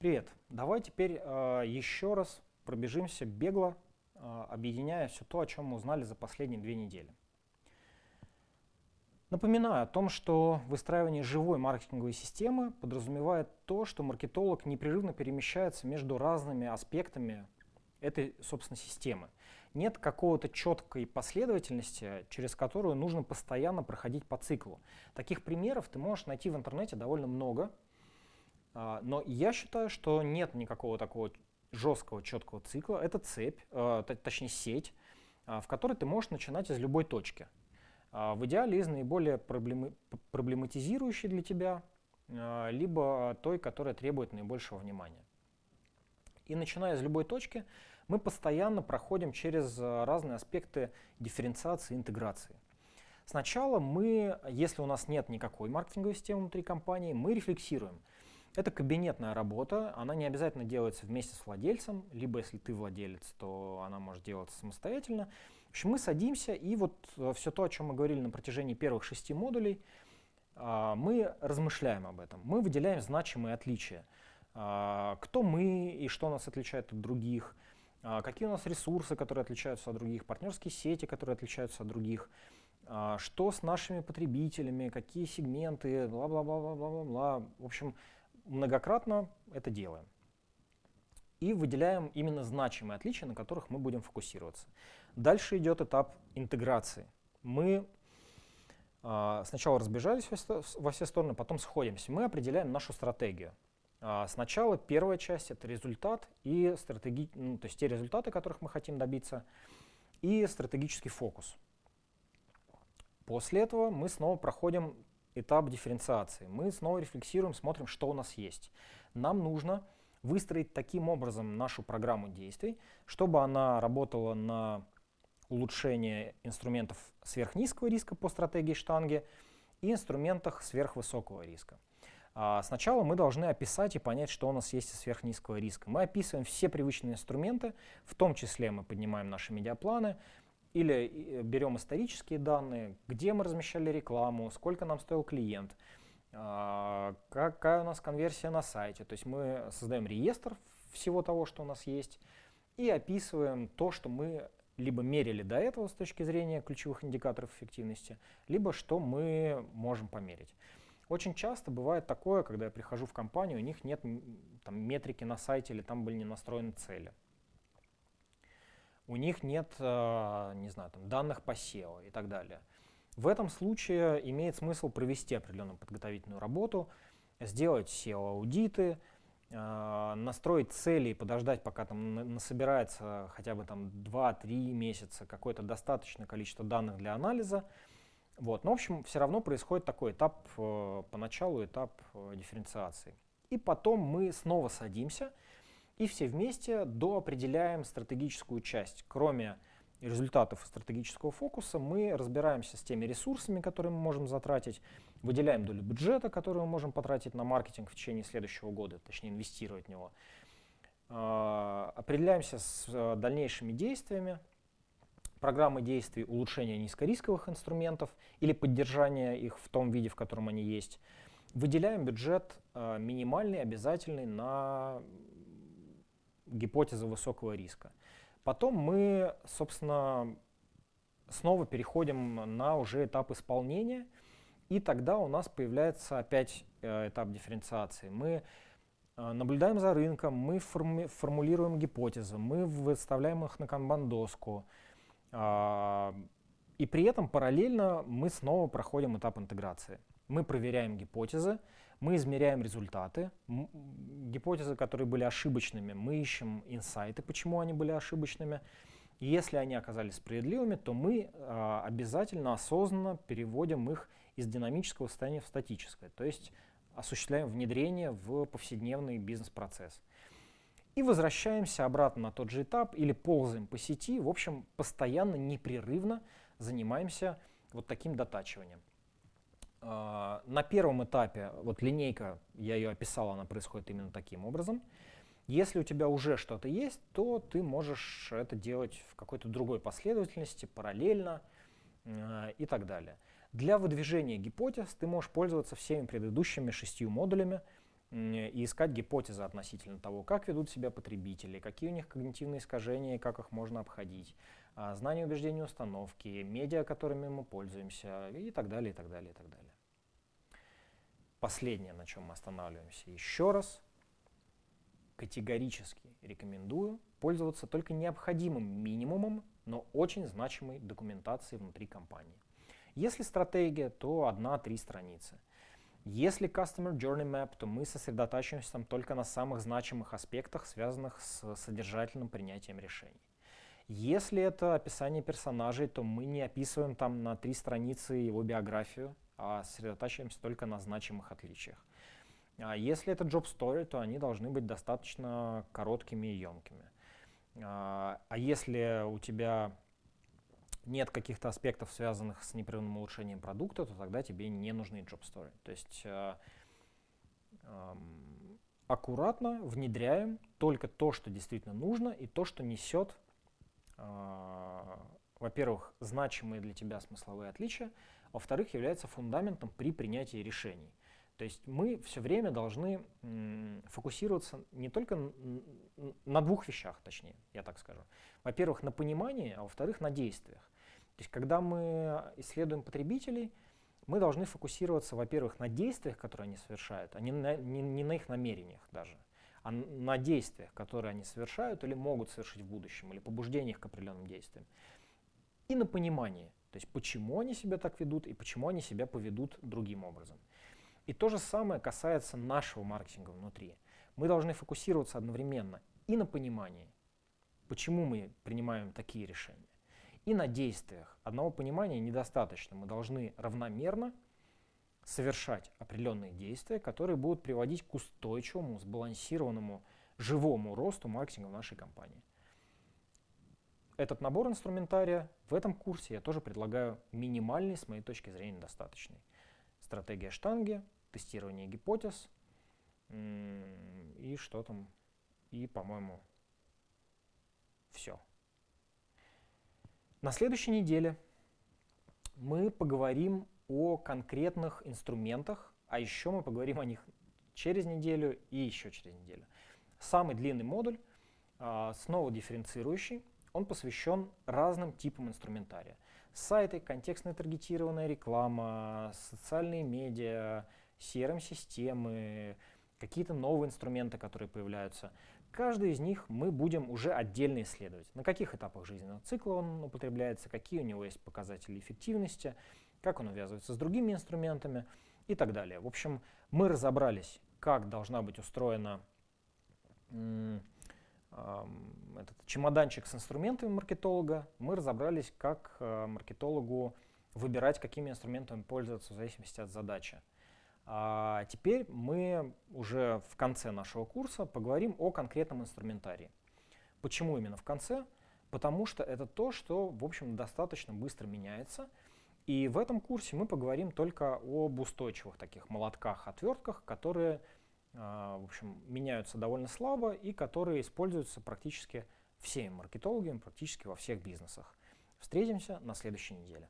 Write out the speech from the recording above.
Привет. Давай теперь э, еще раз пробежимся бегло, э, объединяя все то, о чем мы узнали за последние две недели. Напоминаю о том, что выстраивание живой маркетинговой системы подразумевает то, что маркетолог непрерывно перемещается между разными аспектами этой, собственно, системы. Нет какого-то четкой последовательности, через которую нужно постоянно проходить по циклу. Таких примеров ты можешь найти в интернете довольно много, но я считаю, что нет никакого такого жесткого, четкого цикла. Это цепь, а, точнее сеть, а, в которой ты можешь начинать из любой точки. В идеале из наиболее проблематизирующей для тебя, либо той, которая требует наибольшего внимания. И начиная из любой точки, мы постоянно проходим через разные аспекты дифференциации и интеграции. Сначала мы, если у нас нет никакой маркетинговой системы внутри компании, мы рефлексируем – это кабинетная работа, она не обязательно делается вместе с владельцем, либо если ты владелец, то она может делаться самостоятельно. В общем, мы садимся, и вот э, все то, о чем мы говорили на протяжении первых шести модулей, а, мы размышляем об этом. Мы выделяем значимые отличия. А, кто мы и что нас отличает от других, а, какие у нас ресурсы, которые отличаются от других, партнерские сети, которые отличаются от других, что с нашими потребителями, какие сегменты, бла-бла-бла-бла-бла-бла. В общем, многократно это делаем. И выделяем именно значимые отличия, на которых мы будем фокусироваться. Дальше идет этап интеграции. Мы э, сначала разбежались во все стороны, потом сходимся. Мы определяем нашу стратегию. Э, сначала первая часть — это результат и стратеги... ну, то есть те результаты, которых мы хотим добиться, и стратегический фокус. После этого мы снова проходим этап дифференциации. Мы снова рефлексируем, смотрим, что у нас есть. Нам нужно выстроить таким образом нашу программу действий, чтобы она работала на улучшение инструментов сверхнизкого риска по стратегии штанги и инструментах сверхвысокого риска. А сначала мы должны описать и понять, что у нас есть из сверхнизкого риска. Мы описываем все привычные инструменты, в том числе мы поднимаем наши медиапланы, или э, берем исторические данные, где мы размещали рекламу, сколько нам стоил клиент, а, какая у нас конверсия на сайте. То есть мы создаем реестр всего того, что у нас есть, и описываем то, что мы либо мерили до этого с точки зрения ключевых индикаторов эффективности, либо что мы можем померить. Очень часто бывает такое, когда я прихожу в компанию, у них нет там, метрики на сайте или там были не настроены цели у них нет, э, не знаю, там, данных по SEO и так далее. В этом случае имеет смысл провести определенную подготовительную работу, сделать SEO-аудиты, э, настроить цели и подождать, пока там насобирается хотя бы там 2-3 месяца какое-то достаточное количество данных для анализа. Вот. Но, в общем, все равно происходит такой этап, э, поначалу этап дифференциации. И потом мы снова садимся и все вместе доопределяем стратегическую часть. Кроме результатов стратегического фокуса, мы разбираемся с теми ресурсами, которые мы можем затратить, выделяем долю бюджета, которую мы можем потратить на маркетинг в течение следующего года, точнее инвестировать в него. А, определяемся с э, дальнейшими действиями, программы действий улучшения низкорисковых инструментов или поддержания их в том виде, в котором они есть. Выделяем бюджет э, минимальный, обязательный на гипотеза высокого риска. Потом мы, собственно, снова переходим на уже этап исполнения, и тогда у нас появляется опять э, этап дифференциации. Мы э, наблюдаем за рынком, мы форми формулируем гипотезы, мы выставляем их на канбан-доску, э, и при этом параллельно мы снова проходим этап интеграции. Мы проверяем гипотезы, мы измеряем результаты, гипотезы, которые были ошибочными, мы ищем инсайты, почему они были ошибочными. И если они оказались справедливыми, то мы э, обязательно осознанно переводим их из динамического состояния в статическое, то есть осуществляем внедрение в повседневный бизнес-процесс. И возвращаемся обратно на тот же этап или ползаем по сети, в общем, постоянно, непрерывно занимаемся вот таким дотачиванием. А, на первом этапе, вот линейка, я ее описал, она происходит именно таким образом. Если у тебя уже что-то есть, то ты можешь это делать в какой-то другой последовательности, параллельно э, и так далее. Для выдвижения гипотез ты можешь пользоваться всеми предыдущими шестью модулями, и искать гипотезы относительно того, как ведут себя потребители, какие у них когнитивные искажения и как их можно обходить, а, знание убеждений установки, медиа, которыми мы пользуемся и так далее, и так далее, и так далее. Последнее, на чем мы останавливаемся еще раз, категорически рекомендую пользоваться только необходимым минимумом, но очень значимой документацией внутри компании. Если стратегия, то одна-три страницы – если Customer Journey Map, то мы сосредотачиваемся там только на самых значимых аспектах, связанных с содержательным принятием решений. Если это описание персонажей, то мы не описываем там на три страницы его биографию, а сосредотачиваемся только на значимых отличиях. А если это job story, то они должны быть достаточно короткими и емкими. А, а если у тебя нет каких-то аспектов, связанных с непрерывным улучшением продукта, то тогда тебе не нужны job story. То есть э, э, аккуратно внедряем только то, что действительно нужно, и то, что несет, э, во-первых, значимые для тебя смысловые отличия, во-вторых, является фундаментом при принятии решений. То есть мы все время должны фокусироваться не только на двух вещах, точнее, я так скажу. Во-первых, на понимании, а во-вторых, на действиях. То есть когда мы исследуем потребителей, мы должны фокусироваться, во-первых, на действиях, которые они совершают, а не на, не, не на их намерениях даже, а на действиях, которые они совершают или могут совершить в будущем, или побуждениях к определенным действиям. И на понимании, то есть почему они себя так ведут и почему они себя поведут другим образом. И то же самое касается нашего маркетинга внутри. Мы должны фокусироваться одновременно и на понимании, почему мы принимаем такие решения, и на действиях. Одного понимания недостаточно. Мы должны равномерно совершать определенные действия, которые будут приводить к устойчивому, сбалансированному, живому росту маркетинга в нашей компании. Этот набор инструментария в этом курсе я тоже предлагаю минимальный, с моей точки зрения, достаточный. Стратегия штанги, тестирование гипотез и что там, и, по-моему, все. На следующей неделе мы поговорим о конкретных инструментах, а еще мы поговорим о них через неделю и еще через неделю. Самый длинный модуль, а, снова дифференцирующий, он посвящен разным типам инструментария. Сайты, контекстная таргетированная реклама, социальные медиа, CRM-системы, какие-то новые инструменты, которые появляются. Каждый из них мы будем уже отдельно исследовать. На каких этапах жизненного цикла он употребляется, какие у него есть показатели эффективности, как он увязывается с другими инструментами и так далее. В общем, мы разобрались, как должна быть устроена этот чемоданчик с инструментами маркетолога. Мы разобрались, как э, маркетологу выбирать, какими инструментами пользоваться в зависимости от задачи. А теперь мы уже в конце нашего курса поговорим о конкретном инструментарии. Почему именно в конце? Потому что это то, что, в общем, достаточно быстро меняется. И в этом курсе мы поговорим только об устойчивых таких молотках, отвертках, которые, в общем, меняются довольно слабо и которые используются практически всеми маркетологами, практически во всех бизнесах. Встретимся на следующей неделе.